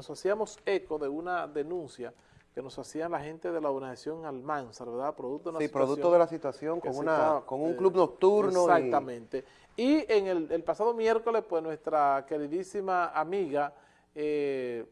nos hacíamos eco de una denuncia que nos hacían la gente de la organización Almanzar, ¿verdad? Producto de una sí, producto de la situación con, una, con un club nocturno. Exactamente. Y, en el, pasado miércoles, pues nuestra queridísima amiga, eh,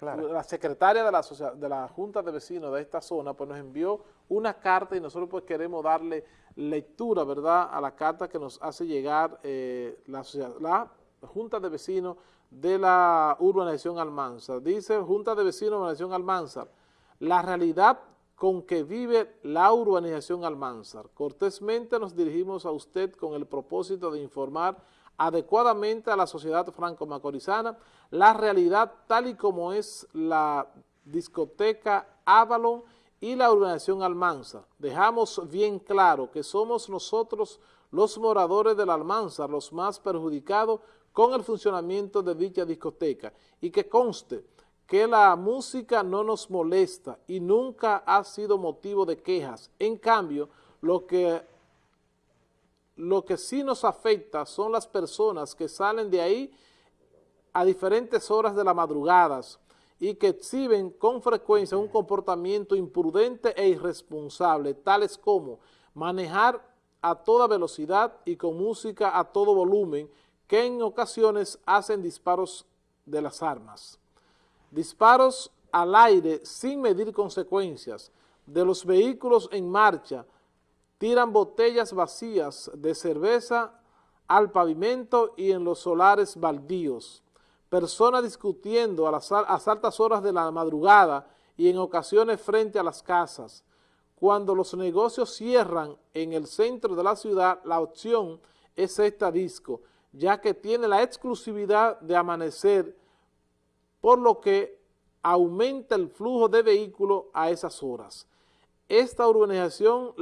la secretaria de la, de la Junta de Vecinos de esta zona, pues nos envió una carta y nosotros pues queremos darle lectura, ¿verdad?, a la carta que nos hace llegar eh, la, la Junta de Vecinos de la urbanización Almanzar. Dice Junta de Vecinos urbanización Almanzar, la realidad con que vive la urbanización Almanzar. Cortésmente nos dirigimos a usted con el propósito de informar adecuadamente a la sociedad franco-macorizana la realidad tal y como es la discoteca Avalon y la urbanización Almanzar. Dejamos bien claro que somos nosotros los moradores de la Almanzar los más perjudicados con el funcionamiento de dicha discoteca y que conste que la música no nos molesta y nunca ha sido motivo de quejas. En cambio, lo que, lo que sí nos afecta son las personas que salen de ahí a diferentes horas de la madrugada y que exhiben con frecuencia un comportamiento imprudente e irresponsable, tales como manejar a toda velocidad y con música a todo volumen, que en ocasiones hacen disparos de las armas. Disparos al aire sin medir consecuencias. De los vehículos en marcha, tiran botellas vacías de cerveza al pavimento y en los solares baldíos, personas discutiendo a las altas horas de la madrugada y en ocasiones frente a las casas. Cuando los negocios cierran en el centro de la ciudad, la opción es esta disco, ya que tiene la exclusividad de amanecer por lo que aumenta el flujo de vehículos a esas horas. Esta urbanización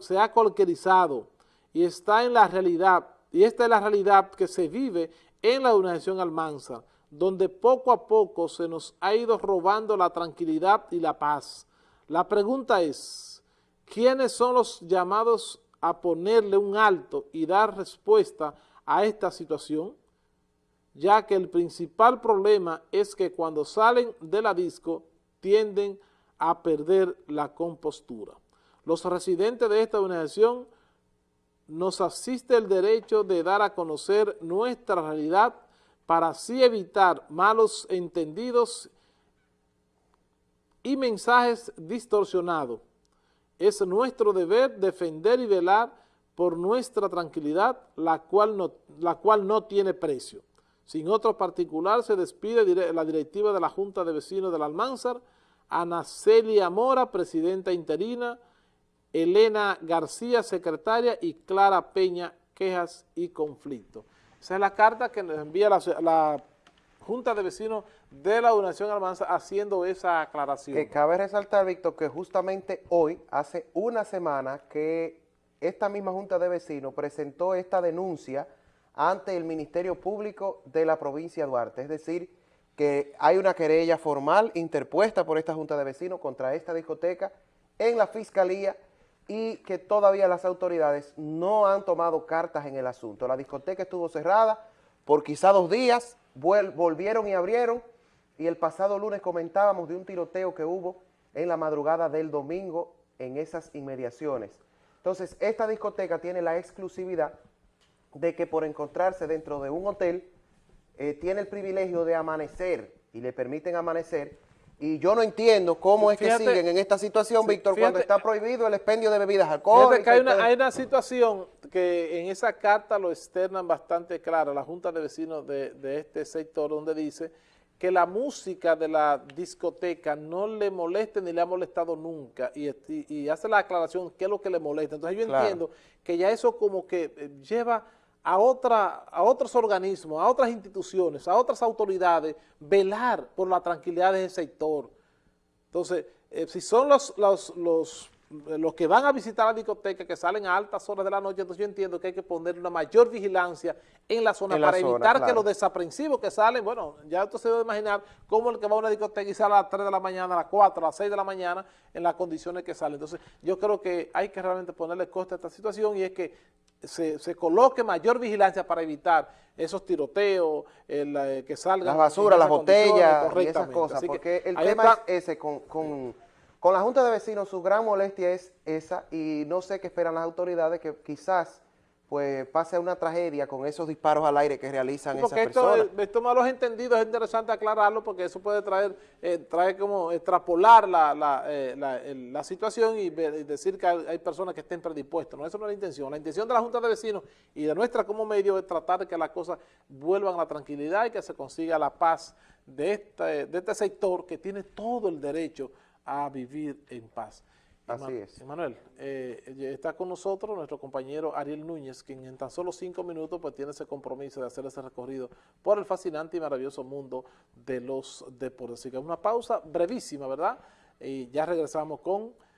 se ha cualquierizado y está en la realidad, y esta es la realidad que se vive en la urbanización Almanza, donde poco a poco se nos ha ido robando la tranquilidad y la paz. La pregunta es, ¿quiénes son los llamados a ponerle un alto y dar respuesta a esta situación? ya que el principal problema es que cuando salen de la disco tienden a perder la compostura. Los residentes de esta organización nos asiste el derecho de dar a conocer nuestra realidad para así evitar malos entendidos y mensajes distorsionados. Es nuestro deber defender y velar por nuestra tranquilidad, la cual no, la cual no tiene precio. Sin otro particular, se despide la directiva de la Junta de Vecinos del Almanzar, Ana Celia Mora, presidenta interina, Elena García, secretaria, y Clara Peña, quejas y conflictos. Esa es la carta que nos envía la, Junta de Vecinos de la Donación Almanzar haciendo esa aclaración. Que cabe resaltar, Víctor, que justamente hoy, hace una semana, que esta misma Junta de Vecinos presentó esta denuncia ante el Ministerio Público de la provincia de Duarte. Es decir, que hay una querella formal interpuesta por esta Junta de Vecinos contra esta discoteca en la Fiscalía y que todavía las autoridades no han tomado cartas en el asunto. La discoteca estuvo cerrada por quizá dos días, volvieron y abrieron y el pasado lunes comentábamos de un tiroteo que hubo en la madrugada del domingo en esas inmediaciones. Entonces, esta discoteca tiene la exclusividad de que por encontrarse dentro de un hotel eh, tiene el privilegio de amanecer y le permiten amanecer y yo no entiendo cómo es que siguen en esta situación, Víctor, cuando está prohibido el expendio de bebidas alcohólicas. hay una, hay una situación que en esa carta lo externan bastante clara, la Junta de Vecinos de, este sector, donde dice que la música de la discoteca no le moleste ni le ha molestado nunca y, hace la aclaración qué es lo que le molesta. Entonces yo entiendo que ya eso como que eh, lleva a, otra, a otros organismos, a otras instituciones, a otras autoridades, velar por la tranquilidad de ese sector. Entonces, eh, si son los, los, los, los, que van a visitar la discoteca, que salen a altas horas de la noche, entonces yo entiendo que hay que poner una mayor vigilancia en la zona para evitar que los desaprensivos que salen, bueno, ya usted se debe imaginar cómo el que va a una discoteca y sale a las 3 de la mañana, a las 4, a las 6 de la mañana, en las condiciones que salen. Entonces, yo creo que hay que realmente ponerle coste a esta situación y es que se, coloque mayor vigilancia para evitar esos tiroteos, el, eh, que salgan... Las basuras, las botellas y esas cosas, porque el tema es ese, con, con, con la Junta de Vecinos su gran molestia es esa y no sé qué esperan las autoridades que quizás pues pase una tragedia con esos disparos al aire que realizan esas personas. Porque esto malos entendidos es interesante aclararlo porque eso puede traer, eh, trae como extrapolar la, la, eh, la, situación y, decir que hay, personas que estén predispuestas. No, eso no es la intención. La intención de la Junta de Vecinos y de nuestra como medio es tratar de que las cosas vuelvan a la tranquilidad y que se consiga la paz de este, de este sector que tiene todo el derecho a vivir en paz. Así es. Emanuel, eh, está con nosotros nuestro compañero Ariel Núñez, quien en tan solo cinco minutos pues tiene ese compromiso de hacer ese recorrido por el fascinante y maravilloso mundo de los deportes. Así que una pausa brevísima, ¿verdad? Y ya regresamos con